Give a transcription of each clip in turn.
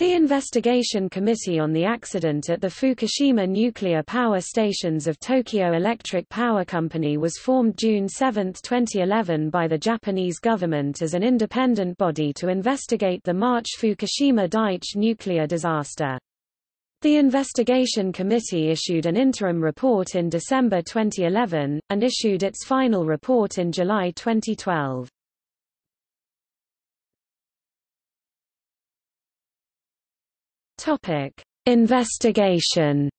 The Investigation Committee on the Accident at the Fukushima Nuclear Power Stations of Tokyo Electric Power Company was formed June 7, 2011 by the Japanese government as an independent body to investigate the March Fukushima Daiichi nuclear disaster. The investigation committee issued an interim report in December 2011, and issued its final report in July 2012. Topic: Investigation.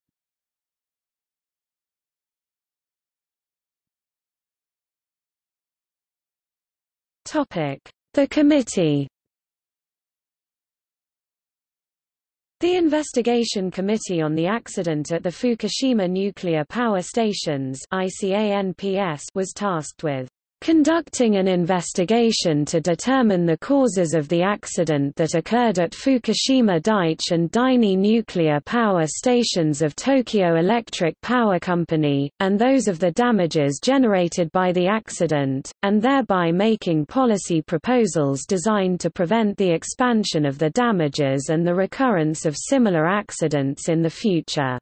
Topic: The committee. The Investigation Committee on the Accident at the Fukushima Nuclear Power Stations was tasked with conducting an investigation to determine the causes of the accident that occurred at Fukushima Daiichi and Daini nuclear power stations of Tokyo Electric Power Company, and those of the damages generated by the accident, and thereby making policy proposals designed to prevent the expansion of the damages and the recurrence of similar accidents in the future.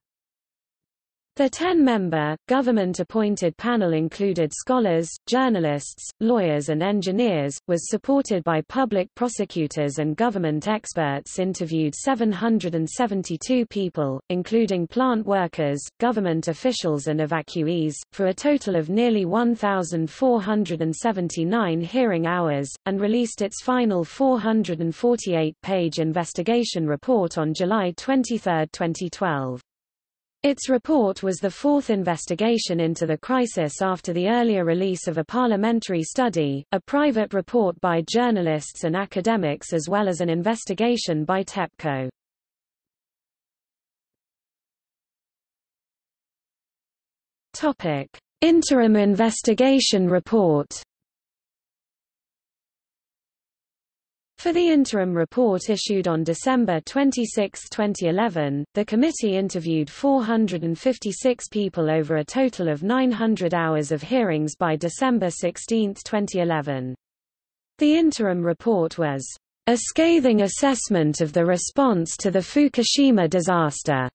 The 10-member, government-appointed panel included scholars, journalists, lawyers and engineers, was supported by public prosecutors and government experts interviewed 772 people, including plant workers, government officials and evacuees, for a total of nearly 1,479 hearing hours, and released its final 448-page investigation report on July 23, 2012. Its report was the fourth investigation into the crisis after the earlier release of a parliamentary study, a private report by journalists and academics as well as an investigation by TEPCO. Topic: Interim investigation report For the interim report issued on December 26, 2011, the committee interviewed 456 people over a total of 900 hours of hearings by December 16, 2011. The interim report was a scathing assessment of the response to the Fukushima disaster,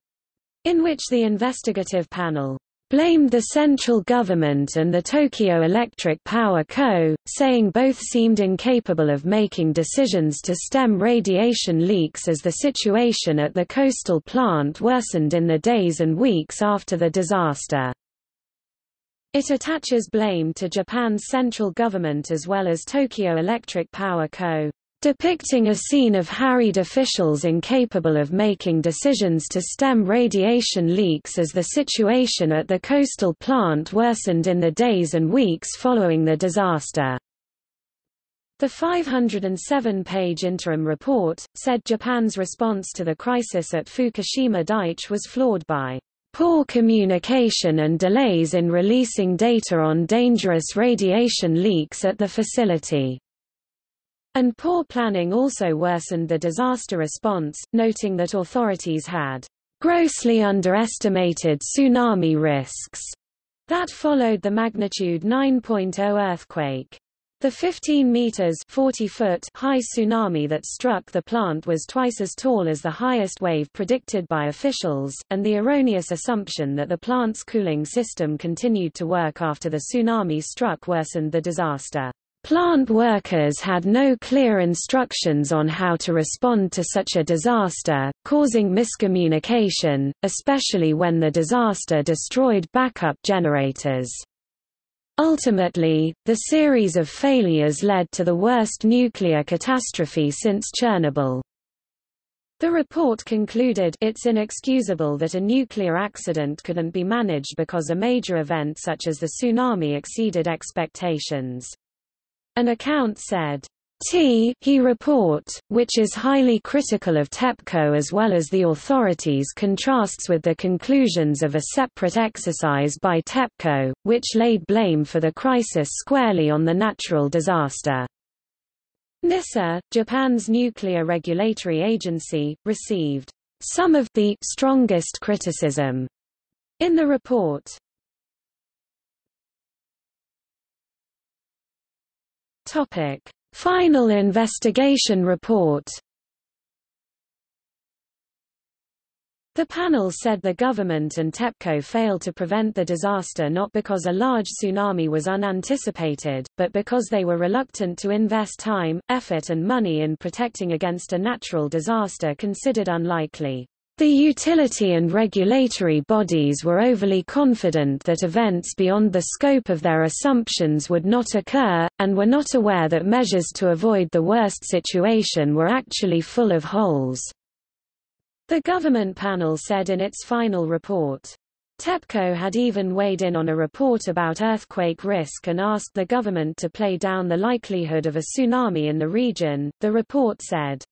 in which the investigative panel blamed the central government and the Tokyo Electric Power Co., saying both seemed incapable of making decisions to stem radiation leaks as the situation at the coastal plant worsened in the days and weeks after the disaster. It attaches blame to Japan's central government as well as Tokyo Electric Power Co depicting a scene of harried officials incapable of making decisions to stem radiation leaks as the situation at the coastal plant worsened in the days and weeks following the disaster. The 507-page interim report, said Japan's response to the crisis at Fukushima Daiichi was flawed by poor communication and delays in releasing data on dangerous radiation leaks at the facility. And poor planning also worsened the disaster response, noting that authorities had grossly underestimated tsunami risks that followed the magnitude 9.0 earthquake. The 15 meters 40 foot high tsunami that struck the plant was twice as tall as the highest wave predicted by officials, and the erroneous assumption that the plant's cooling system continued to work after the tsunami struck worsened the disaster. Plant workers had no clear instructions on how to respond to such a disaster, causing miscommunication, especially when the disaster destroyed backup generators. Ultimately, the series of failures led to the worst nuclear catastrophe since Chernobyl. The report concluded it's inexcusable that a nuclear accident couldn't be managed because a major event such as the tsunami exceeded expectations. An account said, T he report, which is highly critical of TEPCO as well as the authorities contrasts with the conclusions of a separate exercise by TEPCO, which laid blame for the crisis squarely on the natural disaster. NISA, Japan's nuclear regulatory agency, received some of the strongest criticism in the report. Topic: Final investigation report. The panel said the government and TEPCO failed to prevent the disaster not because a large tsunami was unanticipated, but because they were reluctant to invest time, effort and money in protecting against a natural disaster considered unlikely. The utility and regulatory bodies were overly confident that events beyond the scope of their assumptions would not occur, and were not aware that measures to avoid the worst situation were actually full of holes. The government panel said in its final report. TEPCO had even weighed in on a report about earthquake risk and asked the government to play down the likelihood of a tsunami in the region, the report said.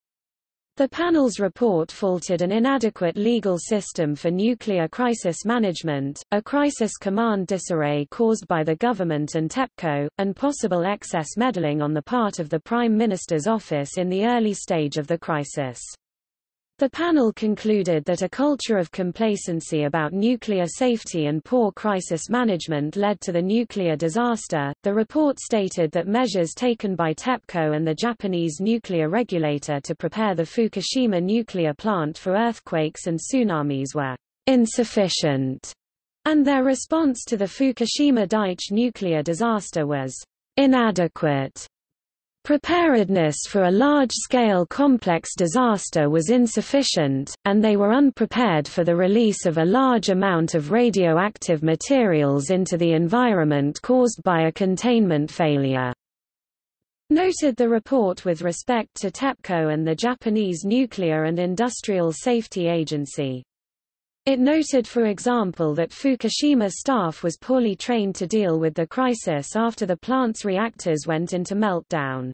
The panel's report faulted an inadequate legal system for nuclear crisis management, a crisis command disarray caused by the government and TEPCO, and possible excess meddling on the part of the Prime Minister's office in the early stage of the crisis. The panel concluded that a culture of complacency about nuclear safety and poor crisis management led to the nuclear disaster. The report stated that measures taken by TEPCO and the Japanese nuclear regulator to prepare the Fukushima nuclear plant for earthquakes and tsunamis were insufficient, and their response to the Fukushima Daiichi nuclear disaster was inadequate. Preparedness for a large-scale complex disaster was insufficient, and they were unprepared for the release of a large amount of radioactive materials into the environment caused by a containment failure. Noted the report with respect to TEPCO and the Japanese Nuclear and Industrial Safety Agency. It noted for example that Fukushima staff was poorly trained to deal with the crisis after the plant's reactors went into meltdown.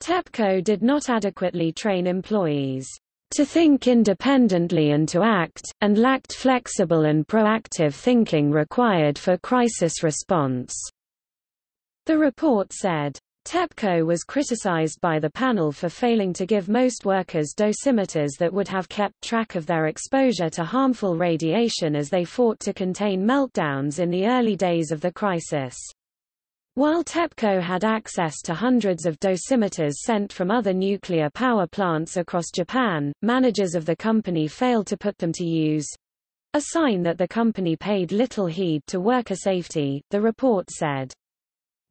TEPCO did not adequately train employees to think independently and to act, and lacked flexible and proactive thinking required for crisis response. The report said, TEPCO was criticized by the panel for failing to give most workers dosimeters that would have kept track of their exposure to harmful radiation as they fought to contain meltdowns in the early days of the crisis. While TEPCO had access to hundreds of dosimeters sent from other nuclear power plants across Japan, managers of the company failed to put them to use. A sign that the company paid little heed to worker safety, the report said.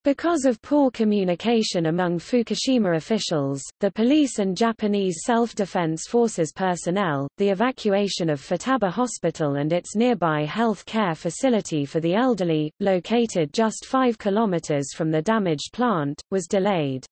Because of poor communication among Fukushima officials, the police and Japanese Self-Defense Forces personnel, the evacuation of Futaba Hospital and its nearby health care facility for the elderly, located just 5 kilometers from the damaged plant, was delayed.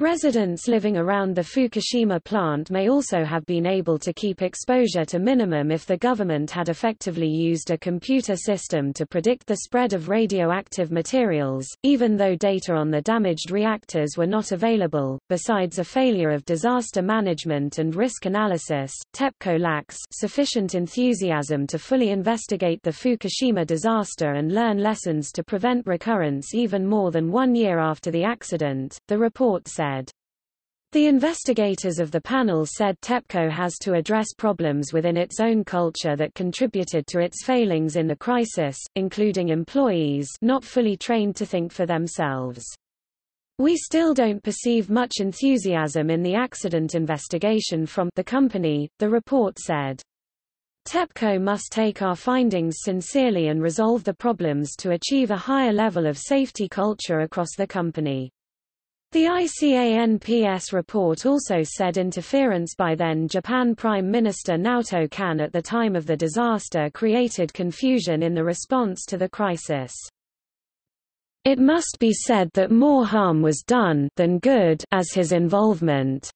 Residents living around the Fukushima plant may also have been able to keep exposure to minimum if the government had effectively used a computer system to predict the spread of radioactive materials, even though data on the damaged reactors were not available. Besides a failure of disaster management and risk analysis, TEPCO lacks sufficient enthusiasm to fully investigate the Fukushima disaster and learn lessons to prevent recurrence even more than one year after the accident, the report said said. The investigators of the panel said TEPCO has to address problems within its own culture that contributed to its failings in the crisis, including employees not fully trained to think for themselves. We still don't perceive much enthusiasm in the accident investigation from the company, the report said. TEPCO must take our findings sincerely and resolve the problems to achieve a higher level of safety culture across the company. The ICANPS report also said interference by then Japan Prime Minister Naoto Kan at the time of the disaster created confusion in the response to the crisis. It must be said that more harm was done than good as his involvement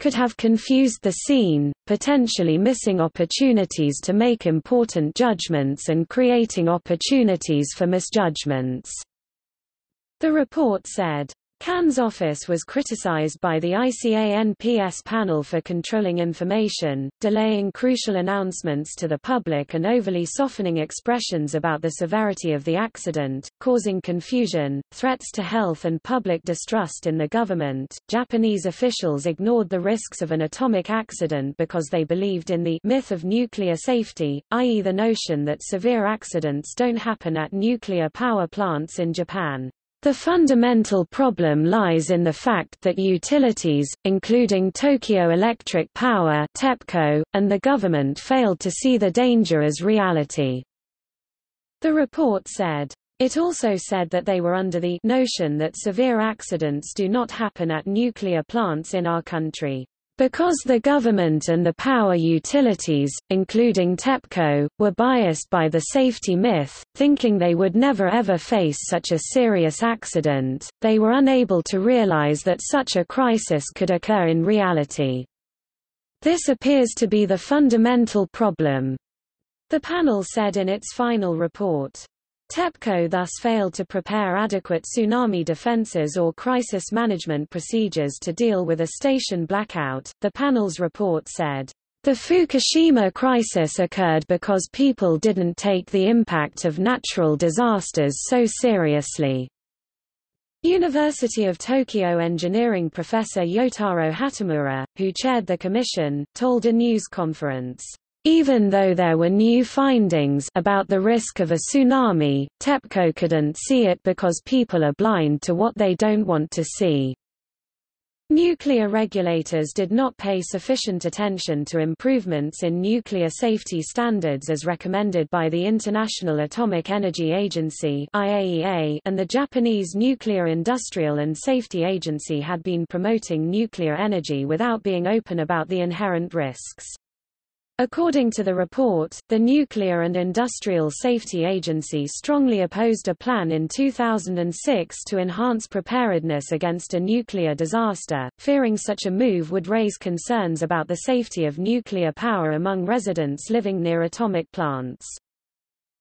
could have confused the scene, potentially missing opportunities to make important judgments and creating opportunities for misjudgments. The report said, Kan's office was criticized by the ICANPS panel for controlling information, delaying crucial announcements to the public and overly softening expressions about the severity of the accident, causing confusion, threats to health and public distrust in the government. Japanese officials ignored the risks of an atomic accident because they believed in the myth of nuclear safety, i.e. the notion that severe accidents don't happen at nuclear power plants in Japan. The fundamental problem lies in the fact that utilities, including Tokyo Electric Power (TEPCO), and the government failed to see the danger as reality. The report said. It also said that they were under the notion that severe accidents do not happen at nuclear plants in our country. Because the government and the power utilities, including TEPCO, were biased by the safety myth, thinking they would never ever face such a serious accident, they were unable to realize that such a crisis could occur in reality. This appears to be the fundamental problem. The panel said in its final report. TEPCO thus failed to prepare adequate tsunami defenses or crisis management procedures to deal with a station blackout, the panel's report said. The Fukushima crisis occurred because people didn't take the impact of natural disasters so seriously. University of Tokyo engineering professor Yotaro Hatamura, who chaired the commission, told a news conference, even though there were new findings about the risk of a tsunami, TEPCO couldn't see it because people are blind to what they don't want to see. Nuclear regulators did not pay sufficient attention to improvements in nuclear safety standards as recommended by the International Atomic Energy Agency (IAEA) and the Japanese Nuclear Industrial and Safety Agency had been promoting nuclear energy without being open about the inherent risks. According to the report, the Nuclear and Industrial Safety Agency strongly opposed a plan in 2006 to enhance preparedness against a nuclear disaster, fearing such a move would raise concerns about the safety of nuclear power among residents living near atomic plants.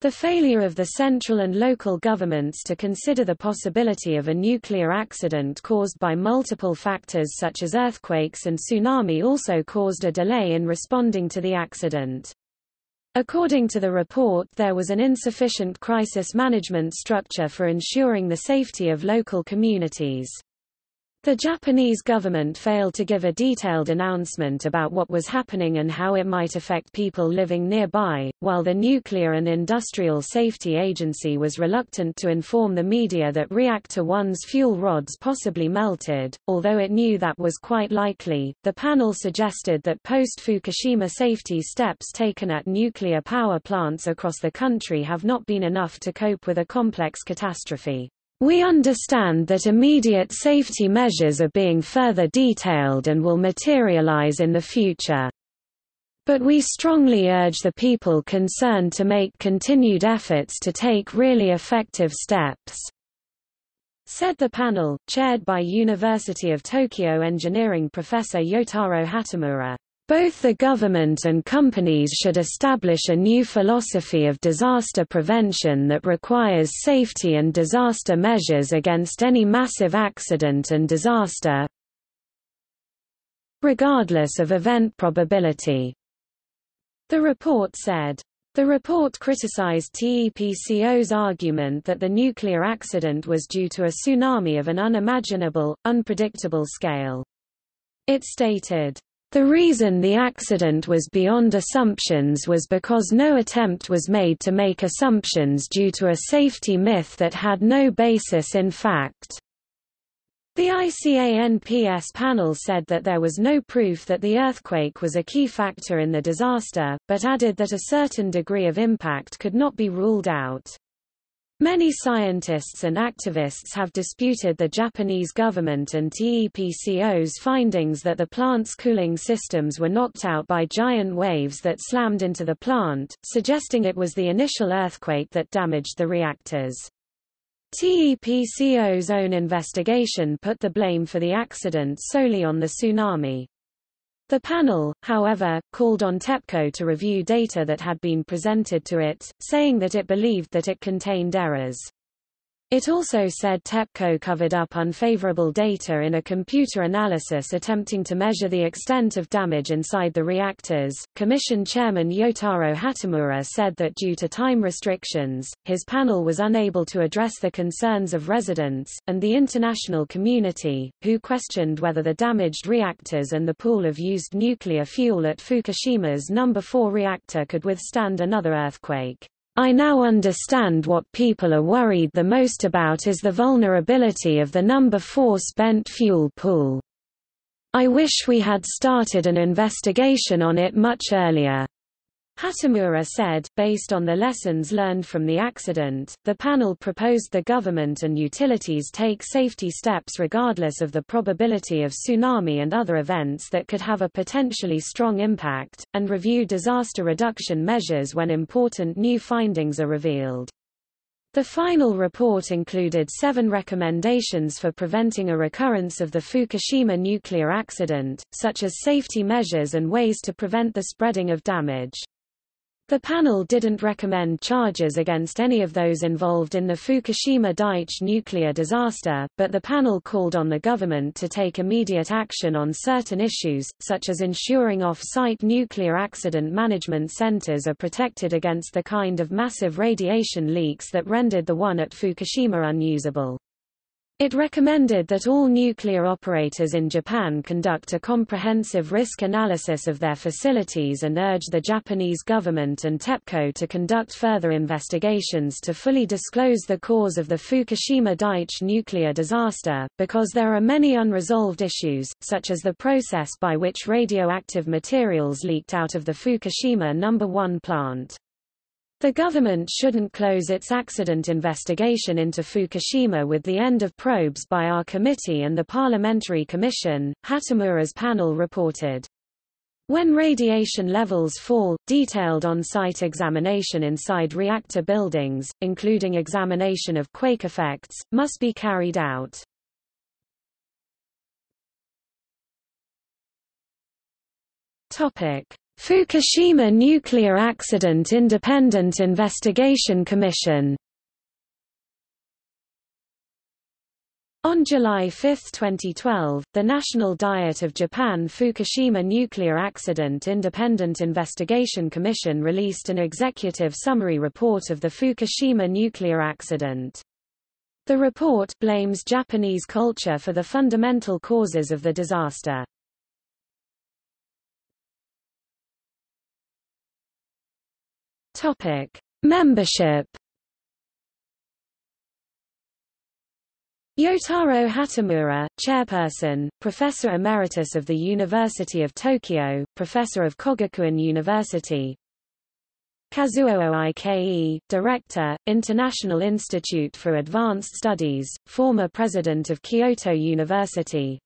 The failure of the central and local governments to consider the possibility of a nuclear accident caused by multiple factors such as earthquakes and tsunami also caused a delay in responding to the accident. According to the report there was an insufficient crisis management structure for ensuring the safety of local communities. The Japanese government failed to give a detailed announcement about what was happening and how it might affect people living nearby, while the Nuclear and Industrial Safety Agency was reluctant to inform the media that Reactor 1's fuel rods possibly melted, although it knew that was quite likely. The panel suggested that post-Fukushima safety steps taken at nuclear power plants across the country have not been enough to cope with a complex catastrophe. We understand that immediate safety measures are being further detailed and will materialize in the future. But we strongly urge the people concerned to make continued efforts to take really effective steps. Said the panel, chaired by University of Tokyo engineering professor Yotaro Hatamura. Both the government and companies should establish a new philosophy of disaster prevention that requires safety and disaster measures against any massive accident and disaster, regardless of event probability. The report said. The report criticized TEPCO's argument that the nuclear accident was due to a tsunami of an unimaginable, unpredictable scale. It stated, the reason the accident was beyond assumptions was because no attempt was made to make assumptions due to a safety myth that had no basis in fact. The ICANPS panel said that there was no proof that the earthquake was a key factor in the disaster, but added that a certain degree of impact could not be ruled out. Many scientists and activists have disputed the Japanese government and TEPCO's findings that the plant's cooling systems were knocked out by giant waves that slammed into the plant, suggesting it was the initial earthquake that damaged the reactors. TEPCO's own investigation put the blame for the accident solely on the tsunami. The panel, however, called on TEPCO to review data that had been presented to it, saying that it believed that it contained errors. It also said TEPCO covered up unfavorable data in a computer analysis attempting to measure the extent of damage inside the reactors. Commission Chairman Yotaro Hatamura said that due to time restrictions, his panel was unable to address the concerns of residents, and the international community, who questioned whether the damaged reactors and the pool of used nuclear fuel at Fukushima's No. 4 reactor could withstand another earthquake. I now understand what people are worried the most about is the vulnerability of the number 4 spent fuel pool. I wish we had started an investigation on it much earlier. Hatamura said, based on the lessons learned from the accident, the panel proposed the government and utilities take safety steps regardless of the probability of tsunami and other events that could have a potentially strong impact, and review disaster reduction measures when important new findings are revealed. The final report included seven recommendations for preventing a recurrence of the Fukushima nuclear accident, such as safety measures and ways to prevent the spreading of damage. The panel didn't recommend charges against any of those involved in the Fukushima Daiichi nuclear disaster, but the panel called on the government to take immediate action on certain issues, such as ensuring off-site nuclear accident management centers are protected against the kind of massive radiation leaks that rendered the one at Fukushima unusable. It recommended that all nuclear operators in Japan conduct a comprehensive risk analysis of their facilities and urged the Japanese government and TEPCO to conduct further investigations to fully disclose the cause of the Fukushima Daiichi nuclear disaster, because there are many unresolved issues, such as the process by which radioactive materials leaked out of the Fukushima No. 1 plant. The government shouldn't close its accident investigation into Fukushima with the end of probes by our committee and the Parliamentary Commission, Hatamura's panel reported. When radiation levels fall, detailed on-site examination inside reactor buildings, including examination of quake effects, must be carried out. Topic: Fukushima Nuclear Accident Independent Investigation Commission On July 5, 2012, the National Diet of Japan Fukushima Nuclear Accident Independent Investigation Commission released an executive summary report of the Fukushima nuclear accident. The report blames Japanese culture for the fundamental causes of the disaster. Topic: Membership. Yotaro Hatamura, Chairperson, Professor Emeritus of the University of Tokyo, Professor of Kogakuin University. Kazuo Oike, Director, International Institute for Advanced Studies, former President of Kyoto University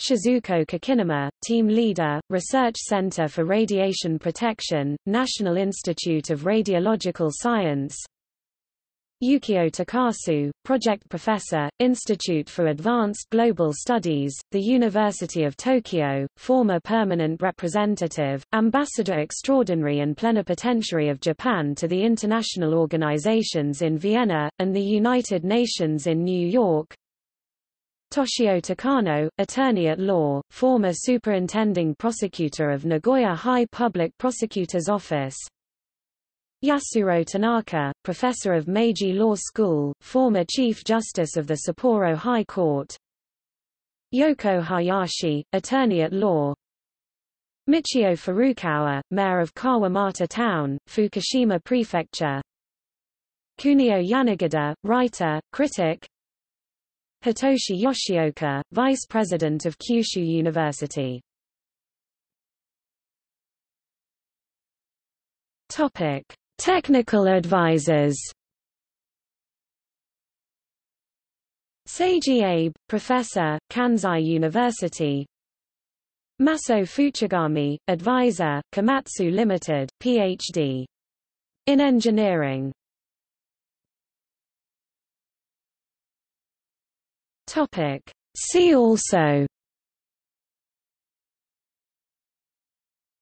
Shizuko Kakinuma, Team Leader, Research Center for Radiation Protection, National Institute of Radiological Science. Yukio Takasu, Project Professor, Institute for Advanced Global Studies, the University of Tokyo, former Permanent Representative, Ambassador Extraordinary and Plenipotentiary of Japan to the international organizations in Vienna, and the United Nations in New York Toshio Takano, attorney at law, former superintending prosecutor of Nagoya High Public Prosecutor's Office. Yasuro Tanaka, professor of Meiji Law School, former Chief Justice of the Sapporo High Court. Yoko Hayashi, attorney at law. Michio Furukawa, mayor of Kawamata Town, Fukushima Prefecture. Kunio Yanagida, writer, critic, Hitoshi Yoshioka, Vice President of Kyushu University. Topic: Technical advisors. Seiji Abe, Professor, Kansai University. Maso Fuchigami, Advisor, Komatsu Limited, Ph.D. in Engineering. Topic. See also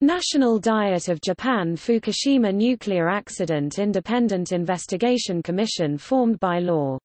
National Diet of Japan Fukushima Nuclear Accident Independent Investigation Commission formed by law